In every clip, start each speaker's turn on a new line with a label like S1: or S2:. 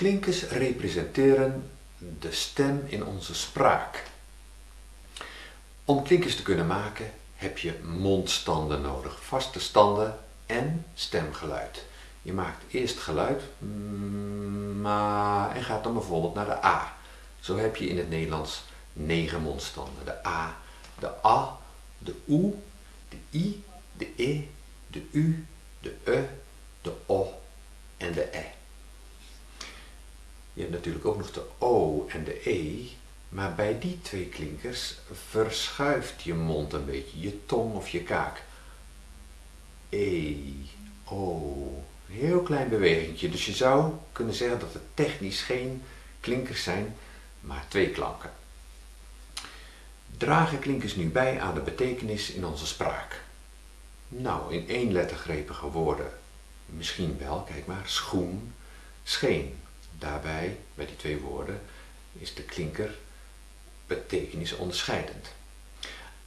S1: Klinkers representeren de stem in onze spraak. Om klinkers te kunnen maken heb je mondstanden nodig, vaste standen en stemgeluid. Je maakt eerst geluid ma en gaat dan bijvoorbeeld naar de A. Zo heb je in het Nederlands negen mondstanden. De A, de A, de U, de I, de E, de U, de E, de O en de E. Je hebt natuurlijk ook nog de O en de E, maar bij die twee klinkers verschuift je mond een beetje, je tong of je kaak. E, O, heel klein bewegingje. Dus je zou kunnen zeggen dat het technisch geen klinkers zijn, maar twee klanken. Dragen klinkers nu bij aan de betekenis in onze spraak? Nou, in één lettergrepige woorden misschien wel, kijk maar, schoen, scheen. Daarbij, bij die twee woorden, is de klinker betekenis onderscheidend.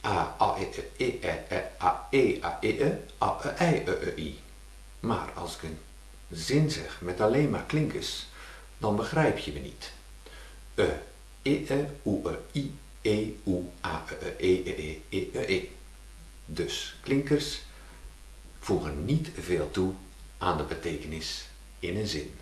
S1: A, A, E, E, E, E, A, E, A, E, E, A, E, I, E, E, I. Maar als ik een zin zeg met alleen maar klinkers, dan begrijp je me niet. E, E, E, U, E, I, E, U, A, E, E, E, E, E, E. Dus klinkers voegen niet veel toe aan de betekenis in een zin.